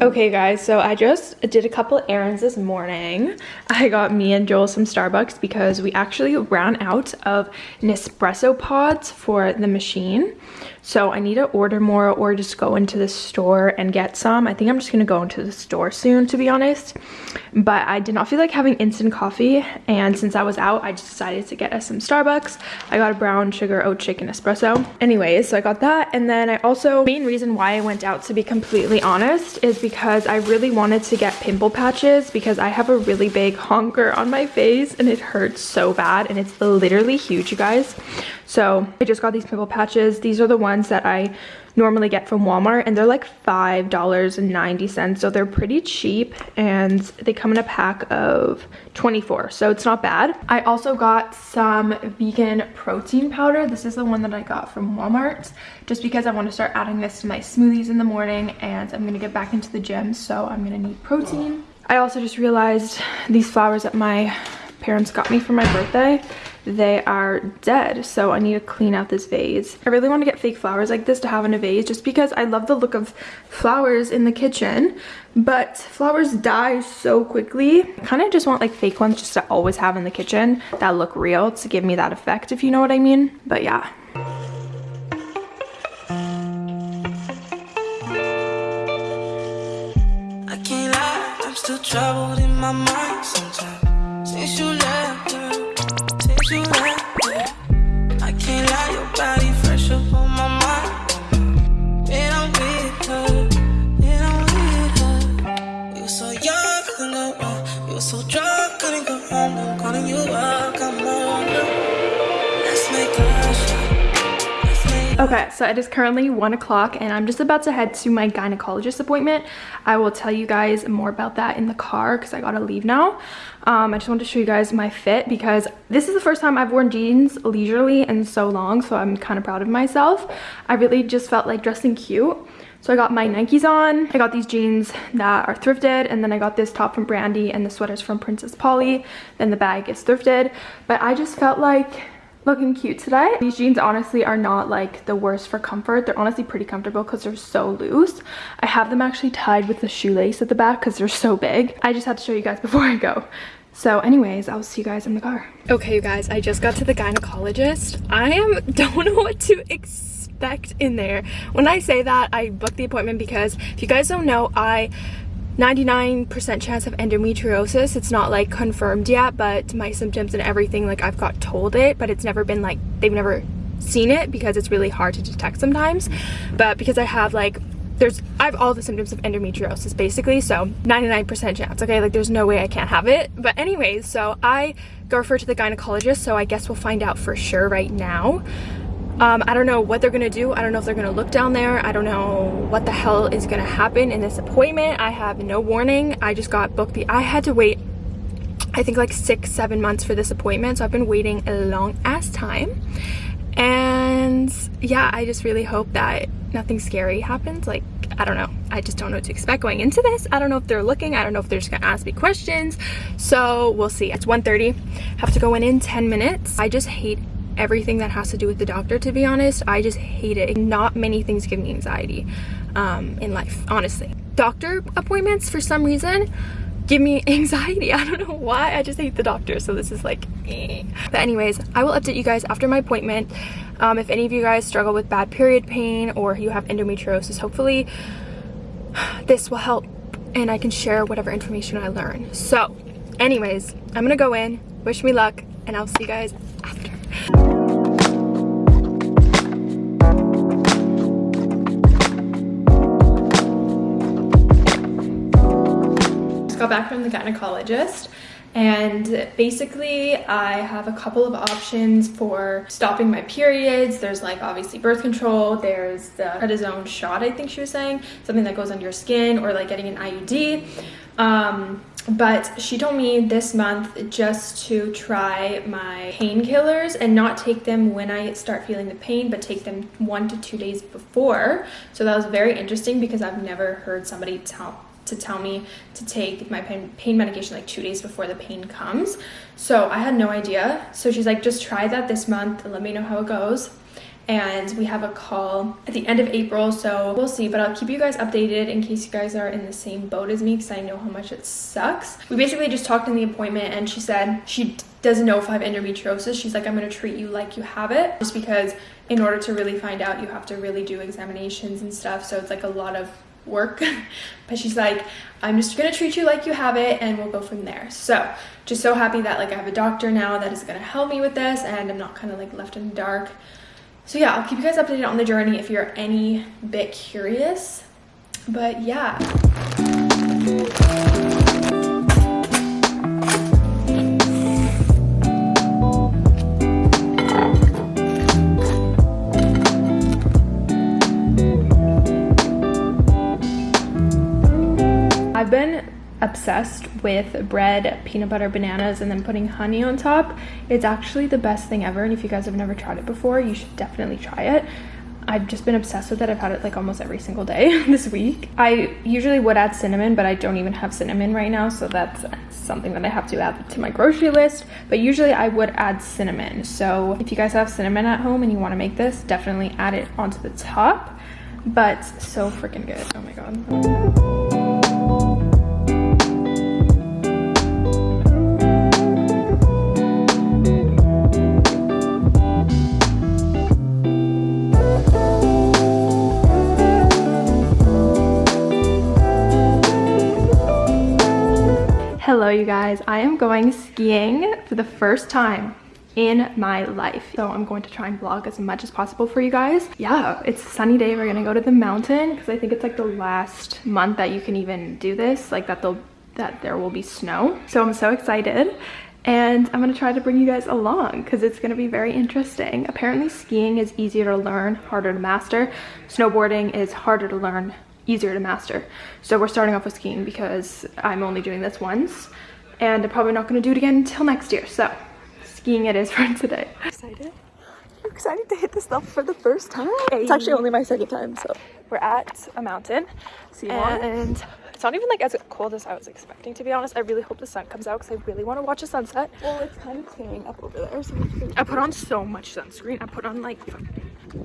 Okay guys, so I just did a couple errands this morning. I got me and Joel some Starbucks because we actually ran out of Nespresso pods for the machine. So I need to order more or just go into the store and get some. I think I'm just gonna go into the store soon to be honest. But I did not feel like having instant coffee and since I was out, I just decided to get us some Starbucks. I got a brown sugar oat shaken espresso. Anyways, so I got that and then I also, main reason why I went out to be completely honest is because I really wanted to get pimple patches because I have a really big honker on my face and it hurts so bad and it's literally huge you guys. So I just got these pimple patches. These are the ones that I normally get from Walmart and they're like $5.90. So they're pretty cheap and they come in a pack of 24. So it's not bad. I also got some vegan protein powder. This is the one that I got from Walmart just because I want to start adding this to my smoothies in the morning and I'm going to get back into the gym. So I'm going to need protein. I also just realized these flowers at my parents got me for my birthday they are dead so i need to clean out this vase. I really want to get fake flowers like this to have in a vase just because i love the look of flowers in the kitchen but flowers die so quickly. I kind of just want like fake ones just to always have in the kitchen that look real to give me that effect if you know what i mean but yeah. I can't lie, I'm still troubled in my mind sometimes Since you left, since you left, Okay, so it is currently 1 o'clock and I'm just about to head to my gynecologist appointment. I will tell you guys more about that in the car because I gotta leave now. Um, I just wanted to show you guys my fit because this is the first time I've worn jeans leisurely in so long, so I'm kind of proud of myself. I really just felt like dressing cute. So I got my Nikes on. I got these jeans that are thrifted and then I got this top from Brandy and the sweaters from Princess Polly. Then the bag is thrifted. But I just felt like looking cute today. These jeans honestly are not like the worst for comfort. They're honestly pretty comfortable because they're so loose. I have them actually tied with the shoelace at the back because they're so big. I just had to show you guys before I go. So anyways, I'll see you guys in the car. Okay, you guys, I just got to the gynecologist. I am don't know what to expect in there. When I say that, I booked the appointment because if you guys don't know, I 99% chance of endometriosis. It's not like confirmed yet, but my symptoms and everything, like I've got told it, but it's never been like, they've never seen it because it's really hard to detect sometimes. But because I have like, there's, I have all the symptoms of endometriosis basically, so 99% chance, okay? Like there's no way I can't have it. But anyways, so I go refer to the gynecologist, so I guess we'll find out for sure right now. Um, I don't know what they're gonna do. I don't know if they're gonna look down there. I don't know what the hell is gonna happen in this appointment. I have no warning. I just got booked. The I had to wait, I think like six, seven months for this appointment. So I've been waiting a long ass time. And yeah, I just really hope that nothing scary happens. Like, I don't know. I just don't know what to expect going into this. I don't know if they're looking. I don't know if they're just gonna ask me questions. So we'll see. It's 1.30. Have to go in in 10 minutes. I just hate everything that has to do with the doctor to be honest. I just hate it. Not many things give me anxiety um, in life honestly. Doctor appointments for some reason give me anxiety. I don't know why. I just hate the doctor. So this is like eh. but anyways i will update you guys after my appointment. Um, if any of you guys struggle with bad period pain or you have endometriosis hopefully this will help and i can share whatever information i learn. So anyways i'm gonna go in. Wish me luck and i'll see you guys after got back from the gynecologist and basically I have a couple of options for stopping my periods. There's like obviously birth control, there's the prednisone shot I think she was saying, something that goes under your skin or like getting an IUD. Um, but she told me this month just to try my painkillers and not take them when I start feeling the pain, but take them one to two days before. So that was very interesting because I've never heard somebody tell to tell me to take my pain, pain medication like two days before the pain comes. So I had no idea. So she's like, just try that this month and let me know how it goes. and we have a call at the end of April so we'll see but I'll keep you guys updated in case you guys are in the same boat as me because I know how much it sucks. We basically just talked in the appointment and she said she doesn't know if I have endometriosis. She's like I'm going to treat you like you have it just because in order to really find out you have to really do examinations and stuff so it's like a lot of work but she's like i'm just gonna treat you like you have it and we'll go from there so just so happy that like i have a doctor now that is gonna help me with this and i'm not kind of like left in the dark so yeah, I'll keep you guys updated on the journey if you're any bit curious. But yeah. Obsessed with bread, peanut butter, bananas, and then putting honey on top. It's actually the best thing ever. And if you guys have never tried it before, you should definitely try it. I've just been obsessed with it. I've had it like almost every single day this week. I usually would add cinnamon, but I don't even have cinnamon right now. So that's something that I have to add to my grocery list. But usually I would add cinnamon. So if you guys have cinnamon at home and you want to make this, definitely add it onto the top. But so freaking good. Oh my God. Hello you guys, I am going skiing for the first time in my life. So I'm going to try and vlog as much as possible for you guys. Yeah, it's a sunny day. We're gonna go to the mountain because I think it's like the last month that you can even do this, like that they'll that there will be snow. So I'm so excited and I'm gonna try to bring you guys along because it's gonna be very interesting. Apparently skiing is easier to learn, harder to master. Snowboarding is harder to learn, easier to master. So we're starting off with skiing because I'm only doing this once and I'm probably not going to do it again until next year. So skiing it is for today. Excited? I'm excited to hit this stuff for the first time. Hey. It's actually only my second time, so. We're at a mountain and it's not even like as cold as I was expecting to be honest. I really hope the sun comes out because I really want to watch a sunset. Well, it's kind of clearing up over there. So I put on so much sunscreen. I put on like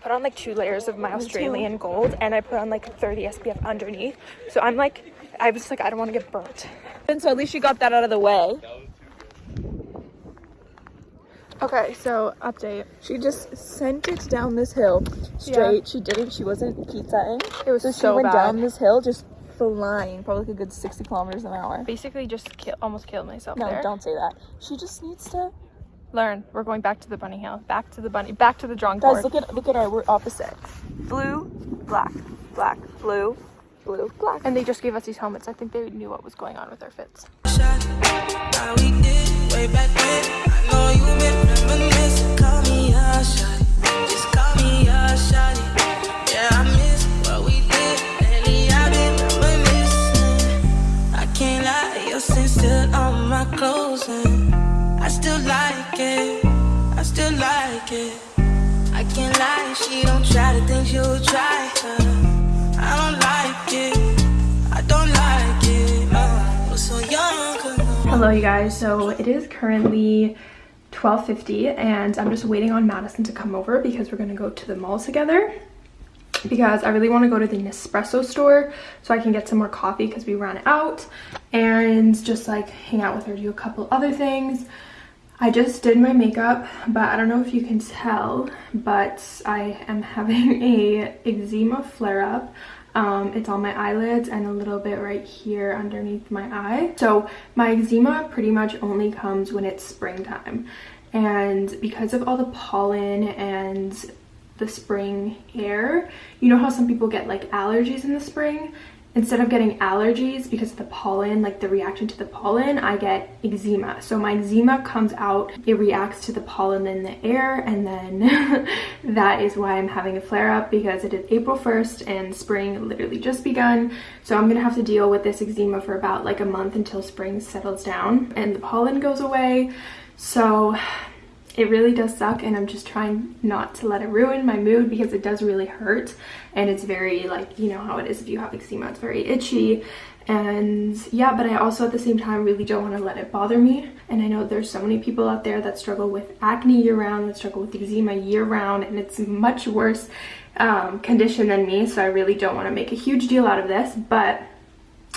put on like two layers of my Australian gold and I put on like 30 SPF underneath. So I'm like, I was like, I don't want to get burnt. And so at least you got that out of the way. Okay, so update. She just sent it down this hill straight. Yeah. She didn't. She wasn't pizzaing. It was so, so she went bad. down this hill just flying, probably like a good 60 kilometers an hour. Basically, just kill, almost killed myself. No, there. don't say that. She just needs to learn. We're going back to the bunny hill. Back to the bunny. Back to the drawing Guys, board. look at look at our we're opposite. Blue, black, black, blue, blue, black. And they just gave us these helmets. I think they knew what was going on with our fits. still on my clothes and I still like it. I still like it. I can't lie, she don't try to think she'll try. I don't like it. I don't like it. So. Hello, you guys. So it is currently 12.50 and I'm just waiting on Madison to come over because we're going to go to the mall together because I really want to go to the Nespresso store so I can get some more coffee because we ran out and just like hang out with her, do a couple other things. I just did my makeup, but I don't know if you can tell, but I am having a eczema flare-up. Um, it's on my eyelids and a little bit right here underneath my eye. So my eczema pretty much only comes when it's springtime. And because of all the pollen and the spring air. You know how some people get like allergies in the spring? Instead of getting allergies because of the pollen, like the reaction to the pollen, I get eczema. So my eczema comes out, it reacts to the pollen in the air, and then that is why I'm having a flare up because it is April 1st and spring literally just begun. So I'm gonna have to deal with this eczema for about like a month until spring settles down and the pollen goes away. So it really does suck and I'm just trying not to let it ruin my mood because it does really hurt. And it's very like you know how it is if you have eczema it's very itchy. And yeah but I also at the same time really don't want to let it bother me. And I know there's so many people out there that struggle with acne year round that struggle with eczema year round and it's much worse um, condition than me so I really don't want to make a huge deal out of this. But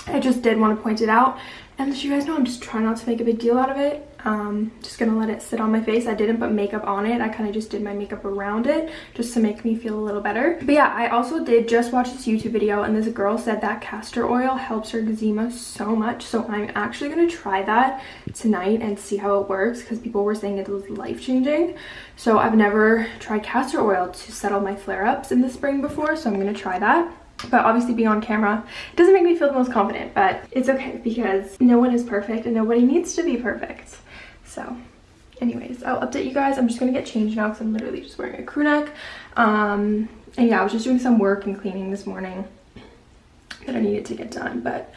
I just did want to point it out as you guys know I'm just trying not to make a big deal out of it. Um just gonna let it sit on my face. I didn't put makeup on it. I kind of just did my makeup around it just to make me feel a little better. But yeah i also did just watch this youtube video and this girl said that castor oil helps her eczema so much. So i'm actually gonna try that tonight and see how it works because people were saying it was life-changing. So i've never tried castor oil to settle my flare-ups in the spring before so i'm gonna try that but obviously being on camera doesn't make me feel the most confident but it's okay because no one is perfect and nobody needs to be perfect so anyways, I'll update you guys. I'm just to get changed now because I'm literally just wearing a crew neck. Um, and yeah, I was just doing some work and cleaning this morning that I needed to get done. But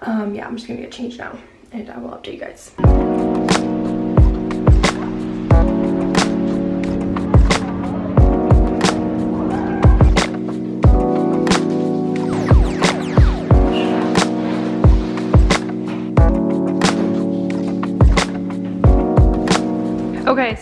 um, yeah, I'm just to get changed now and I will update you guys.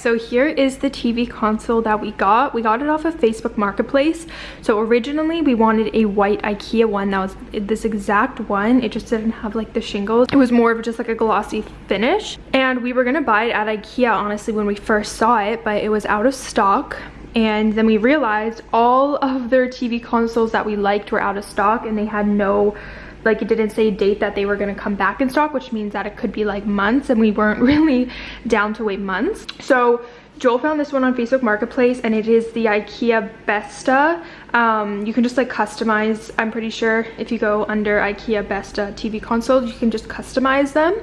So here is the TV console that we got. We got it off of Facebook Marketplace. So originally we wanted a white Ikea one that was this exact one. It just didn't have like the shingles. It was more of just like a glossy finish. And we were gonna buy it at Ikea honestly when we first saw it, but it was out of stock and then we realized all of their TV consoles that we liked were out of stock and they had no like it didn't say date that they were going to come back in stock which means that it could be like months and we weren't really down to wait months so Joel found this one on Facebook Marketplace and it is the IKEA Besta. Um, you can just like customize, I'm pretty sure if you go under IKEA Besta TV consoles, you can just customize them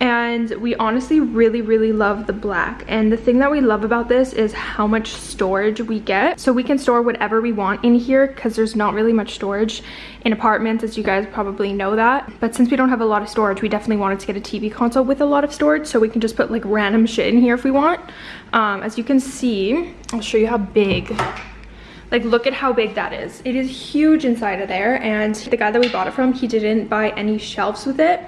and we honestly really really love the black. And the thing that we love about this is how much storage we get. So we can store whatever we want in here because there's not really much storage in apartments as you guys probably know that. But since we don't have a lot of storage we definitely wanted to get a tv console with a lot of storage so we can just put like random shit in here if we want. Um, as you can see i'll show you how big like look at how big that is. It is huge inside of there and the guy that we bought it from he didn't buy any shelves with it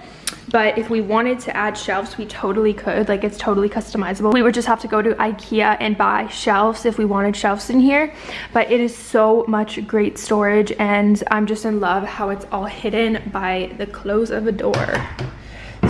but if we wanted to add shelves we totally could. Like it's totally customizable. We would just have to go to ikea and buy shelves if we wanted shelves in here. But it is so much great storage and i'm just in love how it's all hidden by the close of a door.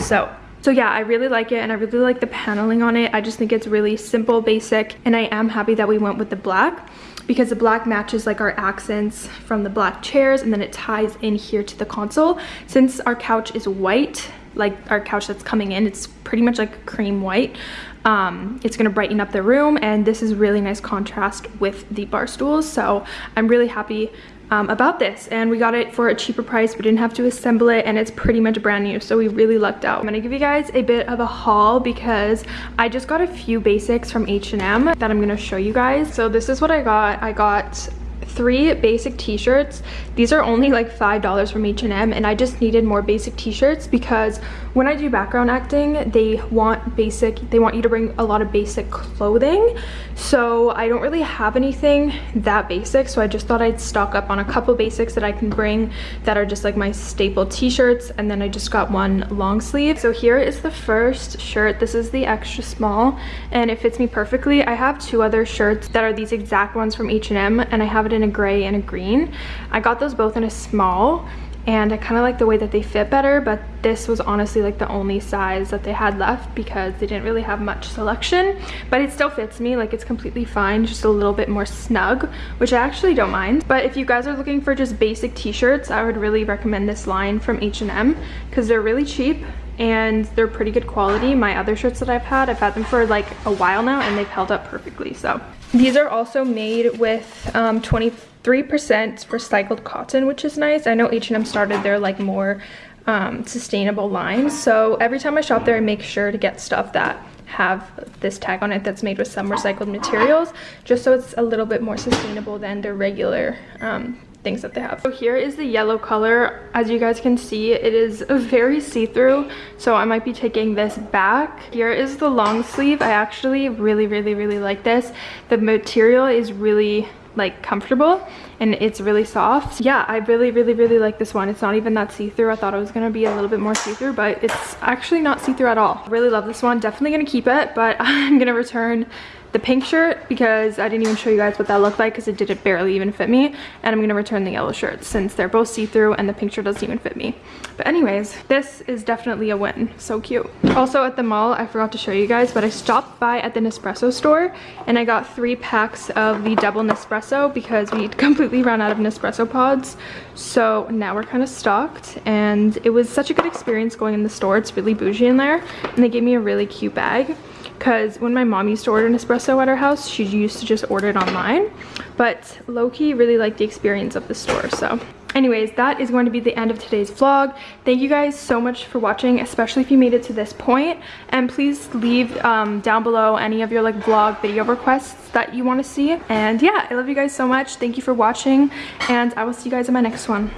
So so yeah, I really like it and I really like the paneling on it. I just think it's really simple, basic, and I am happy that we went with the black because the black matches like our accents from the black chairs and then it ties in here to the console. Since our couch is white, like our couch that's coming in, it's pretty much like cream white. Um, it's gonna brighten up the room and this is really nice contrast with the bar stools. So I'm really happy um, about this and we got it for a cheaper price we didn't have to assemble it and it's pretty much brand new so we really lucked out. I'm gonna give you guys a bit of a haul because i just got a few basics from h&m that i'm gonna show you guys. So this is what i got. I got three basic t-shirts. These are only like five dollars from h&m and i just needed more basic t-shirts because when i do background acting they want basic they want you to bring a lot of basic clothing. So i don't really have anything that basic so i just thought i'd stock up on a couple basics that i can bring that are just like my staple t-shirts and then i just got one long sleeve. So here is the first shirt. This is the extra small and it fits me perfectly. I have two other shirts that are these exact ones from h&m and i have it in a gray and a green. I got those both in a small and I kind of like the way that they fit better but this was honestly like the only size that they had left because they didn't really have much selection. But it still fits me like it's completely fine just a little bit more snug which I actually don't mind. But if you guys are looking for just basic t-shirts I would really recommend this line from H&M because they're really cheap and they're pretty good quality. My other shirts that I've had I've had them for like a while now and they've held up perfectly so. These are also made with um, 23% recycled cotton, which is nice. I know H&M started their like more um, sustainable line. So every time I shop there, I make sure to get stuff that have this tag on it that's made with some recycled materials, just so it's a little bit more sustainable than their regular um, things that they have. So here is the yellow color. As you guys can see, it is very see-through, so I might be taking this back. Here is the long sleeve. I actually really, really, really like this. The material is really like comfortable and it's really soft. Yeah i really really really like this one. It's not even that see-through. I thought it was gonna be a little bit more see-through but it's actually not see-through at all. Really love this one. Definitely gonna keep it but i'm gonna return the pink shirt because I didn't even show you guys what that looked like because it didn't barely even fit me. And I'm going to return the yellow shirt since they're both see-through and the pink shirt doesn't even fit me. But anyways, this is definitely a win. So cute. Also at the mall, I forgot to show you guys, but I stopped by at the Nespresso store and I got three packs of the double Nespresso because we completely ran out of Nespresso pods. So now we're kind of stocked and it was such a good experience going in the store. It's really bougie in there and they gave me a really cute bag because when my mom used to order an espresso at her house she used to just order it online. But low-key really liked the experience of the store so. Anyways that is going to be the end of today's vlog. Thank you guys so much for watching especially if you made it to this point. point and please leave um, down below any of your like vlog video requests that you want to see. And yeah i love you guys so much. Thank you for watching and i will see you guys in my next one